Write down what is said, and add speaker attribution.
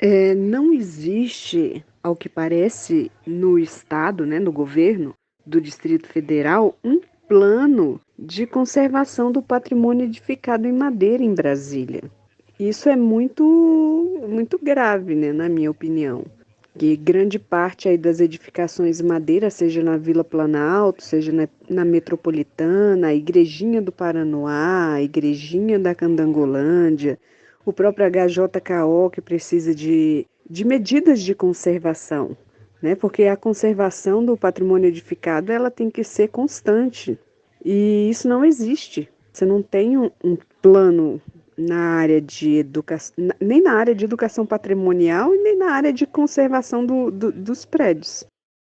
Speaker 1: É, não existe, ao que parece, no Estado, né, no governo do Distrito Federal, um plano de conservação do patrimônio edificado em madeira em Brasília. Isso é muito, muito grave, né, na minha opinião. Que grande parte aí das edificações madeira, seja na Vila Planalto, seja na, na Metropolitana, a Igrejinha do Paranoá, a Igrejinha da Candangolândia, o próprio HJKO que precisa de, de medidas de conservação, né? Porque a conservação do patrimônio edificado ela tem que ser constante e isso não existe. Você não tem um, um plano na área de educação, nem na área de educação patrimonial e nem na área de conservação do, do, dos prédios.